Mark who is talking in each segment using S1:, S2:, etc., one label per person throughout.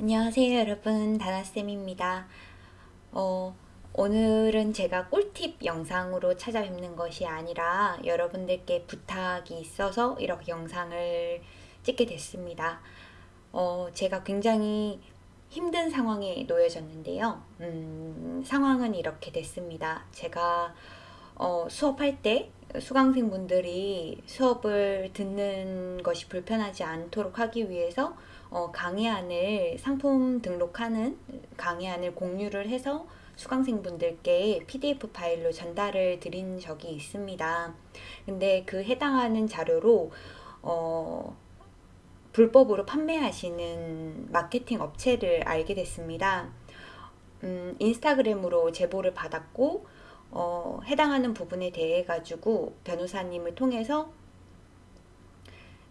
S1: 안녕하세요 여러분. 다나쌤입니다. 어, 오늘은 제가 꿀팁 영상으로 찾아뵙는 것이 아니라 여러분들께 부탁이 있어서 이렇게 영상을 찍게 됐습니다. 어, 제가 굉장히 힘든 상황에 놓여졌는데요. 음, 상황은 이렇게 됐습니다. 제가 어, 수업할 때 수강생분들이 수업을 듣는 것이 불편하지 않도록 하기 위해서 어, 강의안을 상품 등록하는 강의안을 공유를 해서 수강생분들께 PDF 파일로 전달을 드린 적이 있습니다. 근데 그 해당하는 자료로 어, 불법으로 판매하시는 마케팅 업체를 알게 됐습니다. 음, 인스타그램으로 제보를 받았고 어, 해당하는 부분에 대해 가지고 변호사님을 통해서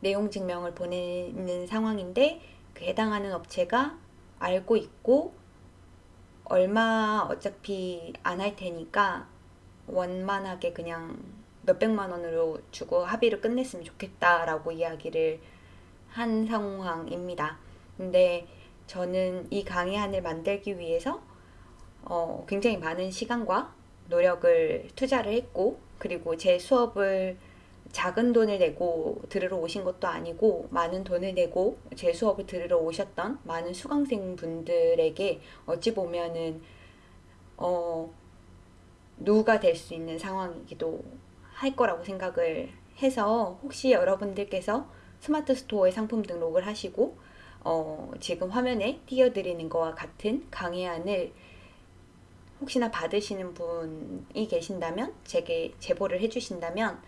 S1: 내용 증명을 보내는 상황인데 그 해당하는 업체가 알고 있고 얼마 어차피 안 할 테니까 원만하게 그냥 몇백만 원으로 주고 합의를 끝냈으면 좋겠다라고 이야기를 한 상황입니다. 근데 저는 이 강의안을 만들기 위해서 어, 굉장히 많은 시간과 노력을 투자를 했고 그리고 제 수업을 작은 돈을 내고 들으러 오신 것도 아니고 많은 돈을 내고 제 수업을 들으러 오셨던 많은 수강생 분들에게 어찌 보면은 어 누가 될 수 있는 상황이기도 할 거라고 생각을 해서 혹시 여러분들께서 스마트 스토어에 상품 등록을 하시고 어 지금 화면에 띄워드리는 것과 같은 강의안을 혹시나 받으시는 분이 계신다면 제게 제보를 해주신다면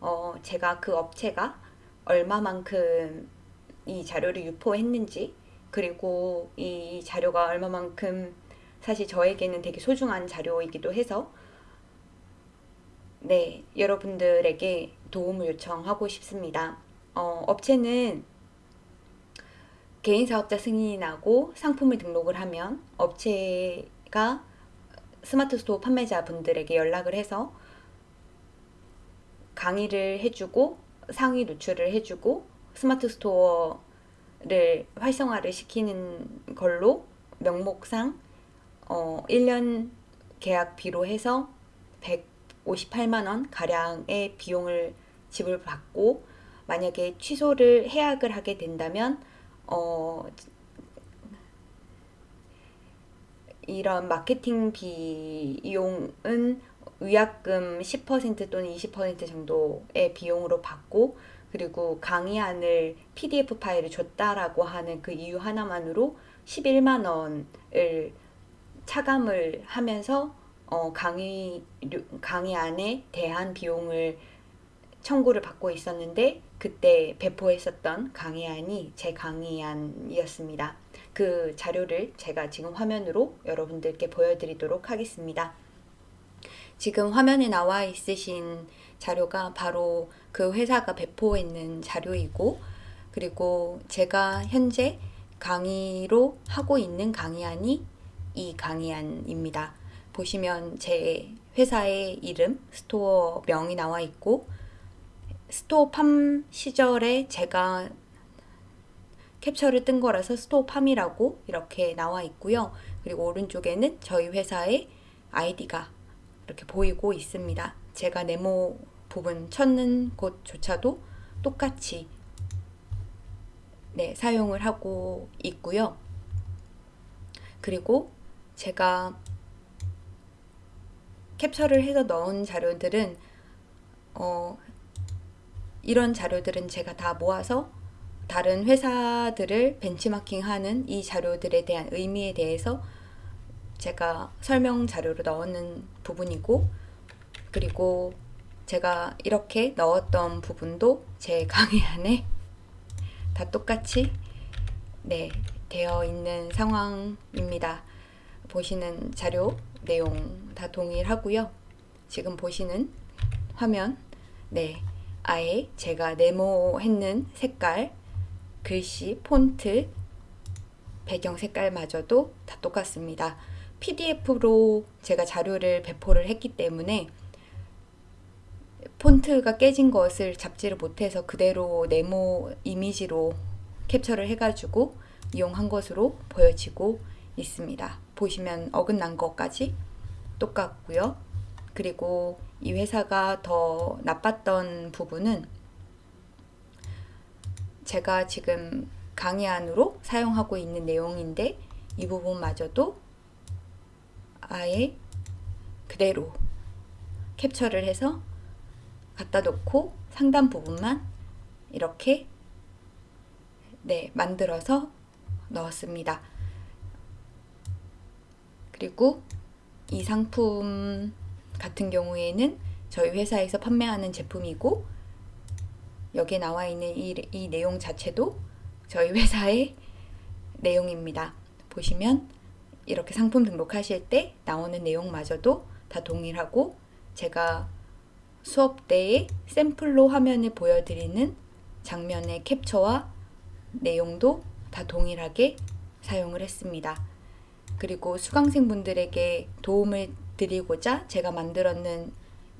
S1: 어, 제가 그 업체가 얼마만큼 이 자료를 유포했는지 그리고 이 자료가 얼마만큼 사실 저에게는 되게 소중한 자료이기도 해서 네 여러분들에게 도움을 요청하고 싶습니다. 어, 업체는 개인 사업자 승인이 나고 상품을 등록을 하면 업체가 스마트 스토어 판매자 분들에게 연락을 해서 강의를 해주고 상위 노출을 해주고 스마트 스토어를 활성화를 시키는 걸로 명목상 어 1년 계약비로 해서 158만원 가량의 비용을 지불받고 만약에 취소를 해약을 하게 된다면 어 이런 마케팅 비용은 의약금 10% 또는 20% 정도의 비용으로 받고 그리고 강의안을 PDF 파일을 줬다라고 하는 그 이유 하나만으로 11만 원을 차감을 하면서 어, 강의 강의안에 대한 비용을 청구를 받고 있었는데 그때 배포했었던 강의안이 제 강의안이었습니다. 그 자료를 제가 지금 화면으로 여러분들께 보여드리도록 하겠습니다. 지금 화면에 나와 있으신 자료가 바로 그 회사가 배포했는 자료이고 그리고 제가 현재 강의로 하고 있는 강의안이 이 강의안입니다. 보시면 제 회사의 이름, 스토어 명이 나와 있고 스토어 팜 시절에 제가 캡처를 뜬 거라서 스토어 팜이라고 이렇게 나와 있고요. 그리고 오른쪽에는 저희 회사의 아이디가 이렇게 보이고 있습니다. 제가 네모 부분 쳤는 곳조차도 똑같이 네, 사용을 하고 있고요. 그리고 제가 캡처를 해서 넣은 자료들은 어, 이런 자료들은 제가 다 모아서 다른 회사들을 벤치마킹하는 이 자료들에 대한 의미에 대해서 제가 설명 자료로 넣는 부분이고 그리고 제가 이렇게 넣었던 부분도 제 강의 안에 다 똑같이 네 되어 있는 상황입니다. 보시는 자료 내용 다 동일하고요. 지금 보시는 화면 네 아예 제가 네모했는 색깔 글씨 폰트 배경 색깔마저도 다 똑같습니다. PDF로 제가 자료를 배포를 했기 때문에 폰트가 깨진 것을 잡지를 못해서 그대로 네모 이미지로 캡처를 해가지고 이용한 것으로 보여지고 있습니다. 보시면 어긋난 것까지 똑같고요. 그리고 이 회사가 더 나빴던 부분은 제가 지금 강의 안으로 사용하고 있는 내용인데 이 부분마저도 아예 그대로 캡처를 해서 갖다 놓고 상단 부분만 이렇게 네, 만들어서 넣었습니다. 그리고 이 상품 같은 경우에는 저희 회사에서 판매하는 제품이고 여기에 나와 있는 이, 이 내용 자체도 저희 회사의 내용입니다. 보시면 이렇게 상품 등록하실 때 나오는 내용마저도 다 동일하고 제가 수업 때에 샘플로 화면을 보여드리는 장면의 캡처와 내용도 다 동일하게 사용을 했습니다. 그리고 수강생분들에게 도움을 드리고자 제가 만들었는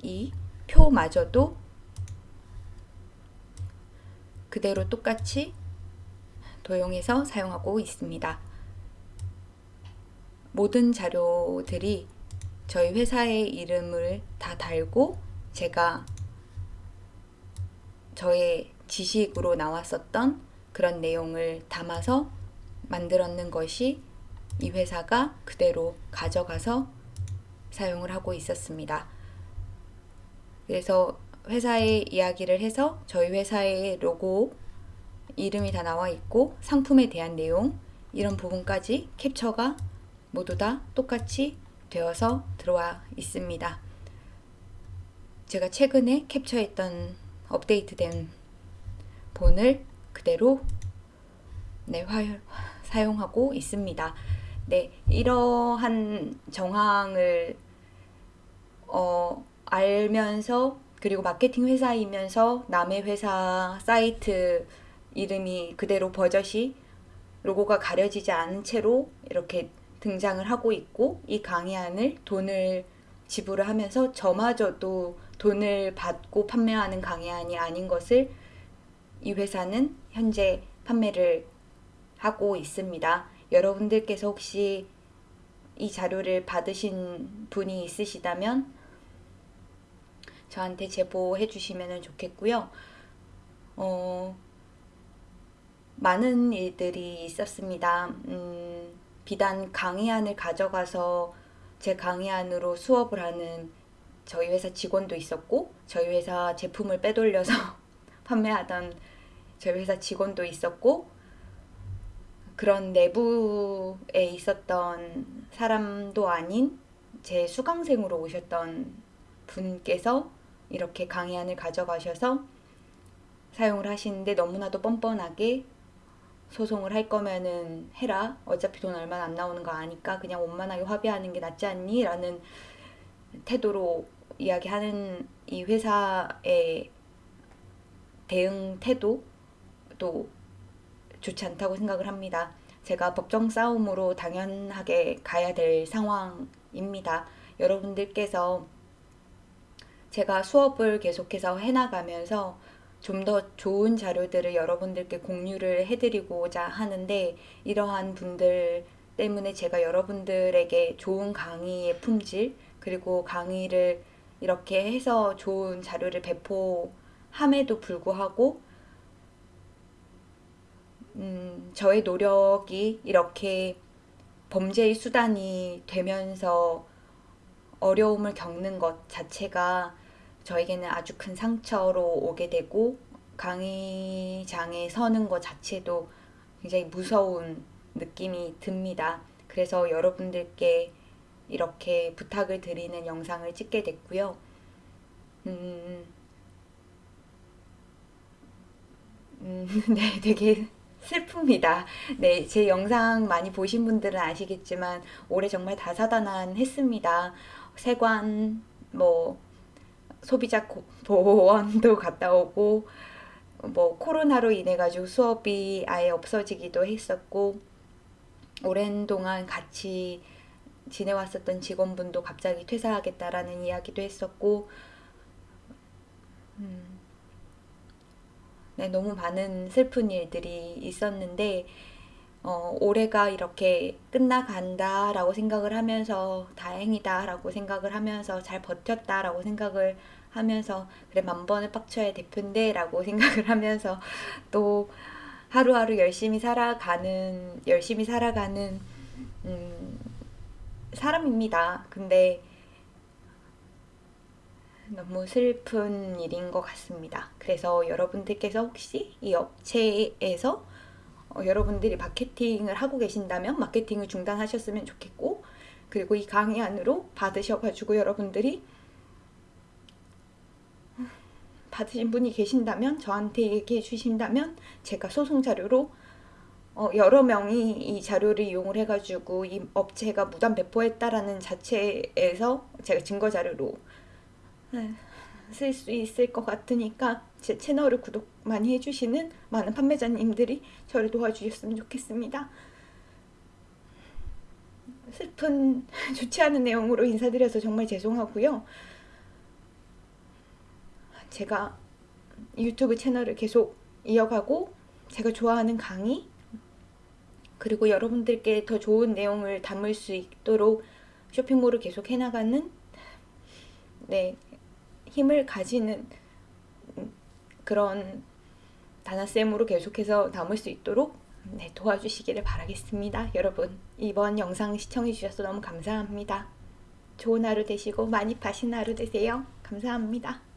S1: 이 표마저도 그대로 똑같이 도용해서 사용하고 있습니다. 모든 자료들이 저희 회사의 이름을 다 달고 제가 저의 지식으로 나왔었던 그런 내용을 담아서 만들었는 것이 이 회사가 그대로 가져가서 사용을 하고 있었습니다. 그래서 회사의 이야기를 해서 저희 회사의 로고 이름이 다 나와 있고 상품에 대한 내용 이런 부분까지 캡처가 모두 다 똑같이 되어서 들어와 있습니다. 제가 최근에 캡처했던 업데이트된 본을 그대로 네, 화, 사용하고 있습니다. 네, 이러한 정황을 어, 알면서 그리고 마케팅 회사이면서 남의 회사 사이트 이름이 그대로 버젓이 로고가 가려지지 않은 채로 이렇게 등장을 하고 있고 이 강의안을 돈을 지불을 하면서 저마저도 돈을 받고 판매하는 강의안이 아닌 것을 이 회사는 현재 판매를 하고 있습니다. 여러분들께서 혹시 이 자료를 받으신 분이 있으시다면 저한테 제보해 주시면 좋겠고요. 어, 많은 일들이 있었습니다. 음, 비단 강의안을 가져가서 제 강의안으로 수업을 하는 저희 회사 직원도 있었고 저희 회사 제품을 빼돌려서 판매하던 저희 회사 직원도 있었고 그런 내부에 있었던 사람도 아닌 제 수강생으로 오셨던 분께서 이렇게 강의안을 가져가셔서 사용을 하시는데 너무나도 뻔뻔하게 소송을 할 거면은 해라. 어차피 돈 얼마 안 나오는 거 아니까 그냥 원만하게 합의하는 게 낫지 않니? 라는 태도로 이야기하는 이 회사의 대응 태도도 좋지 않다고 생각을 합니다. 제가 법정 싸움으로 당연하게 가야 될 상황입니다. 여러분들께서 제가 수업을 계속해서 해나가면서 좀 더 좋은 자료들을 여러분들께 공유를 해드리고자 하는데 이러한 분들 때문에 제가 여러분들에게 좋은 강의의 품질 그리고 강의를 이렇게 해서 좋은 자료를 배포함에도 불구하고 음, 저의 노력이 이렇게 범죄의 수단이 되면서 어려움을 겪는 것 자체가 저에게는 아주 큰 상처로 오게 되고 강의장에 서는 것 자체도 굉장히 무서운 느낌이 듭니다. 그래서 여러분들께 이렇게 부탁을 드리는 영상을 찍게 됐고요. 음, 음, 네, 되게 슬픕니다. 네, 제 영상 많이 보신 분들은 아시겠지만 올해 정말 다사다난했습니다. 세관, 뭐 소비자 보원도 갔다 오고 뭐 코로나로 인해 가지고 수업이 아예 없어지기도 했었고 오랜 동안 같이 지내왔었던 직원분도 갑자기 퇴사하겠다라는 이야기도 했었고 음, 네, 너무 많은 슬픈 일들이 있었는데 어, 올해가 이렇게 끝나간다라고 생각을 하면서 다행이다라고 생각을 하면서 잘 버텼다라고 생각을 하면서 그래 만 번을 빡쳐야 대표인데라고 생각을 하면서 또 하루하루 열심히 살아가는 열심히 살아가는 음, 사람입니다. 근데 너무 슬픈 일인 것 같습니다. 그래서 여러분들께서 혹시 이 업체에서 어, 여러분들이 마케팅을 하고 계신다면 마케팅을 중단하셨으면 좋겠고 그리고 이 강의 안으로 받으셔가지고 여러분들이 받으신 분이 계신다면 저한테 얘기해 주신다면 제가 소송 자료로 어, 여러 명이 이 자료를 이용을 해가지고 이 업체가 무단 배포했다라는 자체에서 제가 증거 자료로 쓸 수 있을 것 같으니까 제 채널을 구독 많이 해주시는 많은 판매자님들이 저를 도와주셨으면 좋겠습니다. 슬픈 좋지 않은 내용으로 인사드려서 정말 죄송하고요. 제가 유튜브 채널을 계속 이어가고 제가 좋아하는 강의 그리고 여러분들께 더 좋은 내용을 담을 수 있도록 쇼핑몰을 계속 해나가는 네 힘을 가지는 그런 다나쌤으로 계속해서 남을 수 있도록 네, 도와주시기를 바라겠습니다. 여러분 이번 영상 시청해주셔서 너무 감사합니다. 좋은 하루 되시고 많이 파신 하루 되세요. 감사합니다.